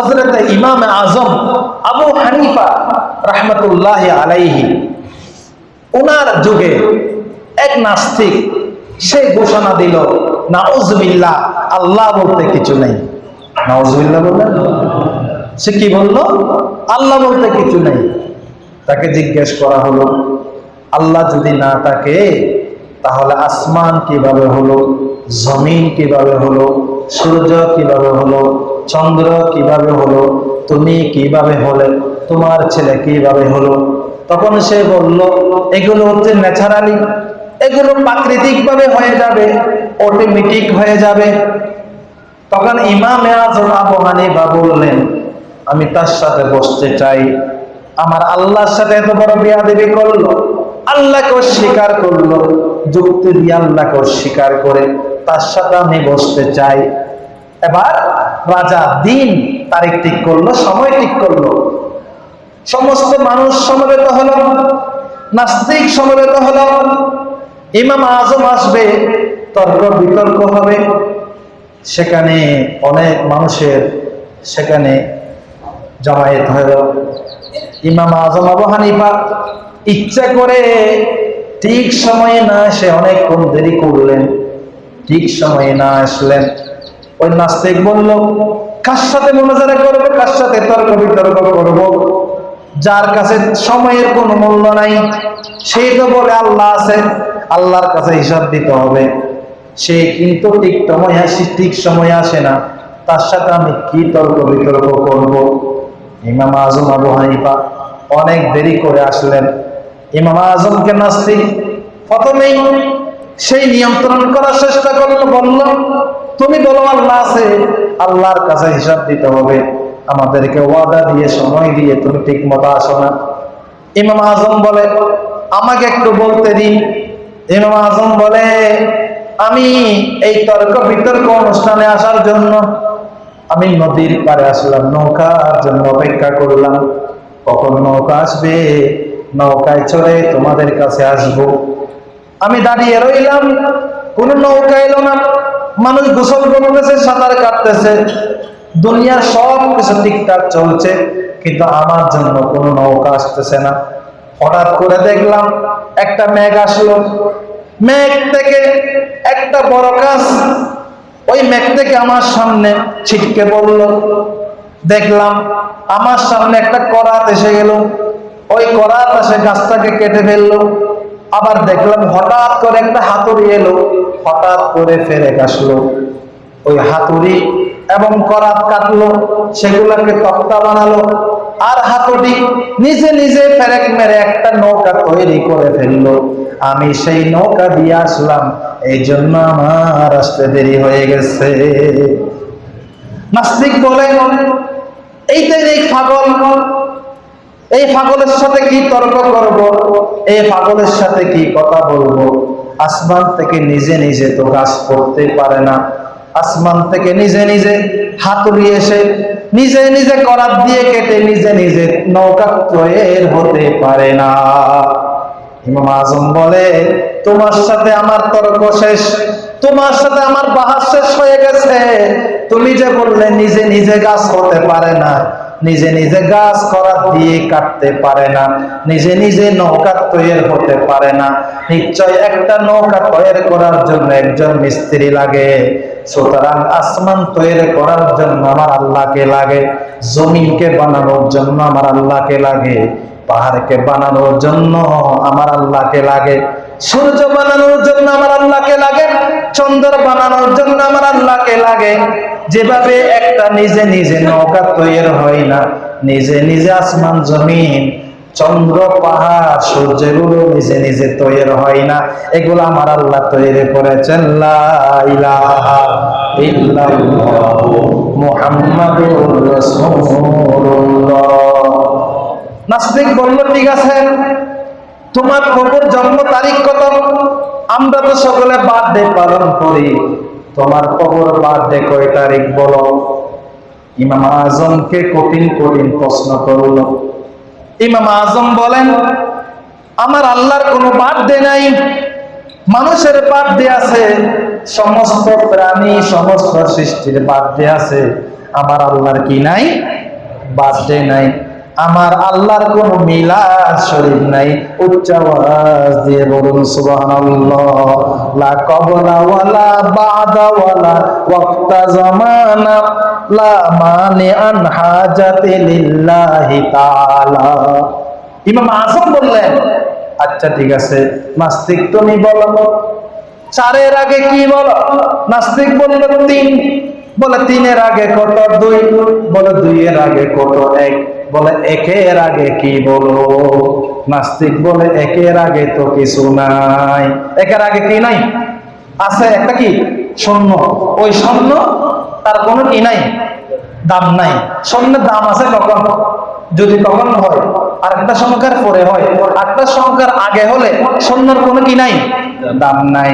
হজরত ইমাম আজম আবু হানিফা রহমতুল্লাহ আলাইহি ওনার যুগে এক নাস্তিক, সে ঘোষণা দিল, নাউজবিল্লাহ, আল্লাহ বলতে কিছু নেই। নাউজবিল্লাহ বললেন? সে কি বলল? আল্লাহ বলতে কিছু নেই। তাকে জিজ্ঞেস করা হলো, আল্লাহ যদি না থাকে তাহলে আসমান কীভাবে হলো? জমিন কীভাবে হলো? সূর্য কীভাবে হলো? চন্দ্র কীভাবে হলো? তুমি কীভাবে হলে? তোমার ছেলে কীভাবে হলো? তখন সে বলল, এগুলো হচ্ছে ন্যাচারালি। এগুলো প্রাকৃতিক ভাবে হয়ে যাবে, অটোমেটিক হয়ে যাবে। তখন ইমাম আজম হানিফা বললেন, আমি তার সাথে বসতে চাই। আমার আল্লাহর সাথে এত বড় বিয়াদেবি করল। আল্লাহকে অস্বীকার করল। যুক্তি দিয়ে আল্লাহকে অস্বীকার করে তার সাথে আমি বসতে চাই। এবার রাজা দিন তারিখ ঠিক করল, সময় ঠিক করল। সমস্ত মানুষ সমবেত হলো, নাস্তিক সমবেত হলো। ইমাম আজম আসবে, তর্ক বিতর্ক হবে। সেখানে অনেক মানুষের সেখানে জমায়েত হলো। ইমাম আজম আবু হানিফা ইচ্ছা করে ঠিক সময়ে না এসে অনেকক্ষণ দেরি করলেন, ঠিক সময়ে না আসলেন। ওই নাস্তিক বলল, কার সাথে মনোজারা করব? কার সাথে তর্ক বিতর্ক করব? যার কাছে সময়ের কোনো মূল্য নাই সেই তো বলে, আল্লাহ আছে, আল্লাহর কাছে হিসাব দিতে হবে। সে কিন্তু ঠিক সময় আসি, ঠিক সময় আসে না। তার সাথে আমি কি তর্ক বিতর্ক করব? ইমাম আজম আবু হানিফা অনেক দেরি করে আসলেন। ইমাম আজমকে নাস্তিক প্রথমেই সেই নিয়ন্ত্রণ করার চেষ্টা করল, বলল তুমি বলো আল্লাহ আছে, আল্লাহর কাছে হিসাব দিতে হবে। আমাদেরকে ওয়াদা দিয়ে, সময় দিয়ে তুমি ঠিক মতো আসো না। ইমাম আজম বলে, আমাকে একটু বলতে দিন। ইমাম আজম বলে, আমি এই তর্ক বিতর্ক অনুষ্ঠানে আসার জন্য, আমি নদীর পারে আসলাম, নৌকার জন্য অপেক্ষা করলাম। কখন নৌকা আসবে? নৌকায় চড়ে তোমাদের কাছে আসব। আমি দাঁড়িয়ে রইলাম, কোন নৌকা এলো না। মানুষ গোসল করতেছে, সাঁতার কাটতেছে। দুনিয়ার সব কিছু ঠিকঠাক চলছে, কিন্তু আমার জন্য কোনো নৌকা আসতেছে না। হঠাৎ করে দেখলাম একটা মেঘ আসলো। মেঘ থেকে একটা বড় গাছ ওই মেঘ থেকে আমার সামনে ছিটকে পড়ল। দেখলাম আমার সামনে একটা করাত এসে গেল। ওই করাত এসে গাছটাকে কেটে ফেলল। আবার দেখলাম হঠাৎ করে একটা হাতুড়ি এলো। হঠাৎ করে ফেরে আসলো। ওই হাতুড়ি এবং করাত কাটলো, সেগুলোকে তক্তা বানালো আর হাতুড়ি নিজে নিজে ফেরেক মেরে একটা নৌকা তৈরি করে ফেলল। আমি সেই নৌকা দিয়ে আসলাম এই জন্য আমার আসতে দেরি হয়ে গেছে। নাস্তিক বলে এইটাই এই পাগল। এই পাগলের সাথে কি তর্ক করব? এই পাগলের সাথে কি কথা বলব? আসমান থেকে নিজে নিজে তো কাজ করতে পারে না। আসমান থেকে নিজে নিজে হাতুড়ি এসে নিজে নিজে করাত দিয়ে কেটে নিজে নিজে নৌকা তৈর হতে পারে না। ইমাম আজম বলে, তোমার সাথে আমার তর্ক শেষ, তোমার সাথে আমার বাহার শেষ হয়ে গেছে। তুমি যে বললে, নিজে নিজে গাছ হতে পারে না। নিজে নিজে গাছ করা দিয়ে কাটতে পারে না, নিজে নিজে নৌকা তৈরি হতে পারে না। নিশ্চয় একটা নৌকা তৈরি করার জন্য একজন মিস্ত্রি লাগে। সুতরাং আসমান তৈরি করার জন্য আমার আল্লাহকে লাগে, জমিনকে বানানোর জন্য আমার আল্লাহকে লাগে, পাহাড়কে বানানোর জন্য আমার আল্লাহকে লাগে, সূর্য বানানোর জন্য আমার আল্লাহকে লাগে চন্দ্র বানানোর জন্য আমার আল্লাহকে লাগে। যেভাবে একটা নিজে নিজে নৌকা তৈরি হয় না, নিজে নিজে আসমান জমিন, চন্দ্র, পাহাড় সূর্যগুলো নিজে নিজে তৈরি হয় না। এগুলো আমার আল্লাহ তৈরি করেছেন নাস্তিক বলল, ঠিক আছে, তোমার কবর জন্ম তারিখ কত? আমরা তো সকলে বার্থডে পালন করি। তোমার কবর বার্থডে কয় তারিখ বলো? ইমাম আজমকে কঠিন কঠিন প্রশ্ন করল। ইমাম আজম বলেন, আমার আল্লাহর কোনো বার্থডে নাই। মানুষের বার্থডে আছে, সমস্ত প্রাণী, সমস্ত সৃষ্টির বার্থডে আছে। আমার আল্লাহর কি নাই? বার্থডে নাই। আমার আল্লাহর কোন মিলাদ শরীফ নাই। উচ্চ আওয়াজ দিয়ে বলুন, সুবহানাল্লাহ। লা কবলা ওয়ালা বাদা ওয়ালা ওয়াক্তা জামানা। লা মানি আন হাজাতি লিল্লাহি তাআলা। ইমাম আযম বললেন আচ্ছা ঠিক আছে, নাস্তিক তুমি বলো চারের আগে কি বলো? নাস্তিক বলল তিন। বলে তিনের আগে কত? দুই। বলে দুইয়ের আগে কত? এক। বলে, একের আগে কি বলো? নাস্তিক বলে, একের আগে তো কিছু নাই। একের আগে কি নাই? আছে একটা কি? শূন্য ওই শূন্য তার কোনো কি নাই? দাম নাই। স্বর্ণের দাম আছে কখন? যদি তখন হয় আর একটা সংখ্যার পরে হয়। একটা সংখ্যার আগে হলে স্বর্ণের কোনো কি নাই? দাম নাই।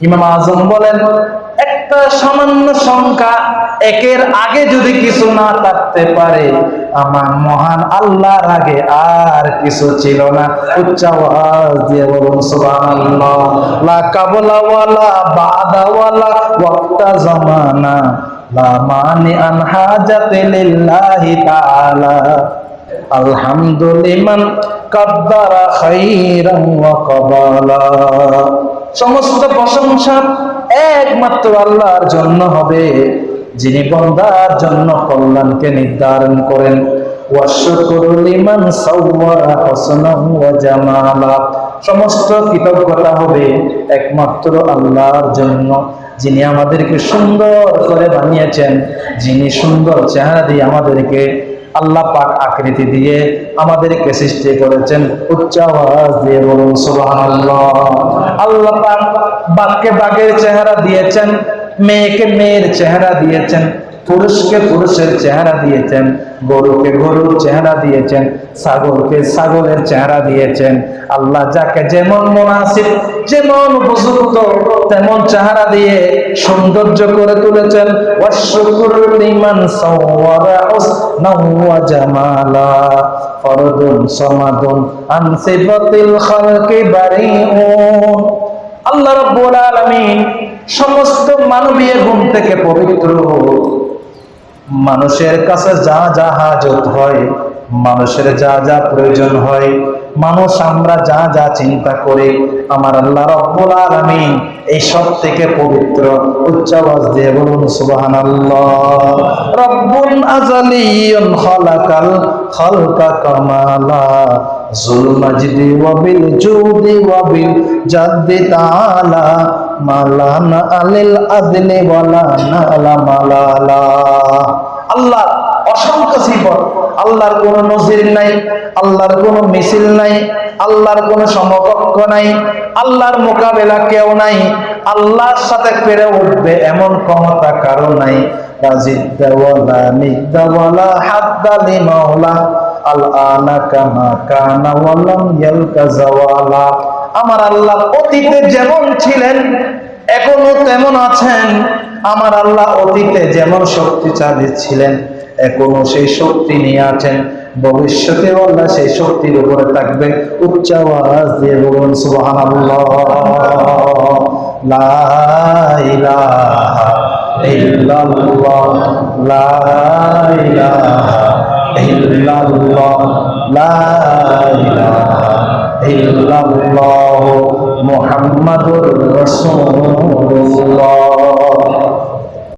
ইমাম আজম বলেন একটা সামান্য সংখ্যা একের আগে যদি কিছু না থাকতে পারে, আমার মহান আল্লাহর আগে আর কিছু ছিল না। উচ্চ দিয়ে বলুন, সুবহানাল্লাহ। লা কাবলা ওয়ালা বাদা ওয়ালা ওয়াক্তা জামানা। লা মানি আন হাজাতি লিল্লাহি তাআলা। আলহামদুলিমান কাদ্দারা ওয়া কাবালা। সমস্ত প্রশংসা একমাত্র আল্লাহর জন্য হবে, যিনি বন্দার জন্য কল্যাণকে নির্ধারণ করেন। সমস্ত কৃতজ্ঞতা হবে একমাত্র আল্লাহর জন্য, যিনি আমাদেরকে সুন্দর করে বানিয়েছেন, যিনি সুন্দর চেহারা দিয়ে আমাদেরকে আল্লাহ পাক আকৃতি দিয়ে আমাদেরকে সৃষ্টি করেছেন, উচ্চ আওয়াজ দিয়ে বলুন, সুবহানাল্লাহ। আল্লাহ পাক বাঘকে বাঘের চেহারা দিয়েছেন, মেয়েকে মেয়ের চেহারা দিয়েছেন। পুরুষকে পুরুষের চেহারা দিয়েছেন, গরুকে গরুর চেহারা দিয়েছেন, ছাগলকে ছাগলের চেহারা দিয়েছেন। আল্লাহ যাকে যেমন মুনাসিব, যেমন উপযুক্ত, তেমন চেহারা দিয়ে সৌন্দর্য করে তুলেছেন। আল্লাহ রাব্বুল আলামিন সমস্ত মানবীয় গুণ থেকে পবিত্র। মানুষের কাছে যা যা হাজত হয় মানুষের যা যা প্রয়োজন হয়, মানুষ আমরা যা যা চিন্তা করি, আমার আল্লাহ রব্বুল আলামিন এই সব থেকে পবিত্র উচ্চ আওয়াজ দিয়ে বলুন, সুবহানাল্লাহ। রব্বুল আজালিয়ুন খালাকাল খালকা কামালা জুল মাজিদি ওয়া বিল জুদি ওয়া বিল জাদ্দি তাআলা, মালানা আলিল আদলি ওয়ালা নালা মালালা। আল্লাহ অসংখ্য সিফত আল্লাহর কোন নজির নাই, আল্লাহর কোন মিছিল নাই, আল্লাহর কোন সমকক্ষ নাই, আল্লাহর মোকাবেলা কেউ নাই, আল্লাহর সাথে পেরে উঠবে এমন ক্ষমতা কারও নাই। আমার আল্লাহ অতীতে যেমন ছিলেন, এখনও তেমন আছেন। আমার আল্লাহ অতীতে যেমন শক্তিশালী ছিলেন এখনও সেই শক্তি নিয়ে আছেন। ভবিষ্যতে আল্লাহ সেই শক্তির উপরে থাকবে। উচ্চ আওয়াজ দিয়ে বলুন, সুবহানাল্লাহ। লা ইলাহা লা